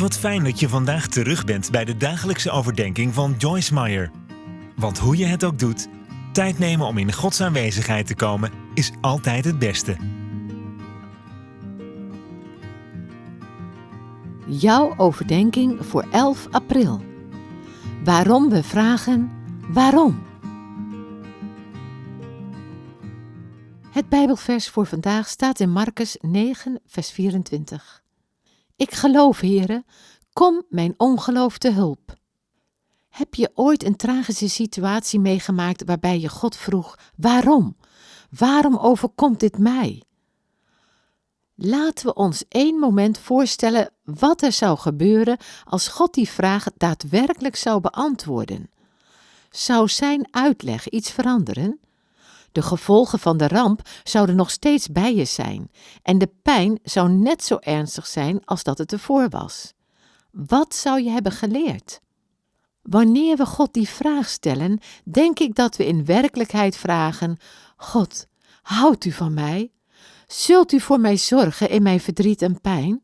Wat fijn dat je vandaag terug bent bij de dagelijkse overdenking van Joyce Meyer. Want hoe je het ook doet, tijd nemen om in Gods aanwezigheid te komen is altijd het beste. Jouw overdenking voor 11 april. Waarom we vragen waarom. Het Bijbelvers voor vandaag staat in Marcus 9, vers 24. Ik geloof, heren, kom mijn ongeloof te hulp. Heb je ooit een tragische situatie meegemaakt waarbij je God vroeg: waarom? Waarom overkomt dit mij? Laten we ons één moment voorstellen wat er zou gebeuren als God die vraag daadwerkelijk zou beantwoorden. Zou zijn uitleg iets veranderen? De gevolgen van de ramp zouden nog steeds bij je zijn en de pijn zou net zo ernstig zijn als dat het ervoor was. Wat zou je hebben geleerd? Wanneer we God die vraag stellen, denk ik dat we in werkelijkheid vragen: God, houdt u van mij? Zult u voor mij zorgen in mijn verdriet en pijn?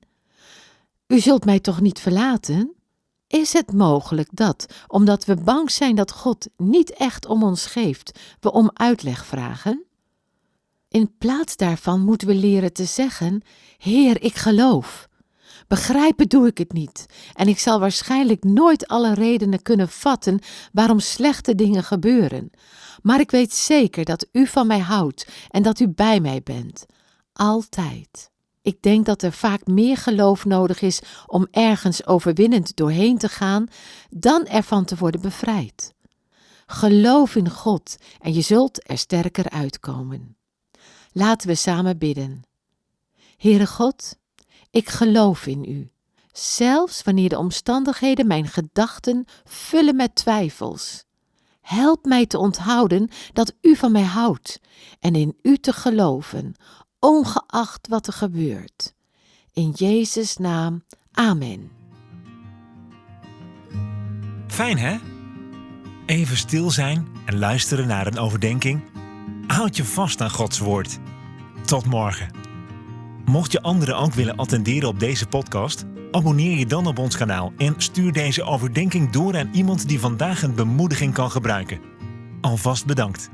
U zult mij toch niet verlaten? Is het mogelijk dat, omdat we bang zijn dat God niet echt om ons geeft, we om uitleg vragen? In plaats daarvan moeten we leren te zeggen: Heer, ik geloof. Begrijpen doe ik het niet, en ik zal waarschijnlijk nooit alle redenen kunnen vatten waarom slechte dingen gebeuren. Maar ik weet zeker dat u van mij houdt en dat u bij mij bent. Altijd. Ik denk dat er vaak meer geloof nodig is om ergens overwinnend doorheen te gaan, dan ervan te worden bevrijd. Geloof in God en je zult er sterker uitkomen. Laten we samen bidden. Heere God, ik geloof in U, zelfs wanneer de omstandigheden mijn gedachten vullen met twijfels. Help mij te onthouden dat U van mij houdt en in U te geloven, ongeacht wat er gebeurt. In Jezus' naam, amen. Fijn hè? Even stil zijn en luisteren naar een overdenking. Houd je vast aan Gods woord. Tot morgen. Mocht je anderen ook willen attenderen op deze podcast, abonneer je dan op ons kanaal en stuur deze overdenking door aan iemand die vandaag een bemoediging kan gebruiken. Alvast bedankt.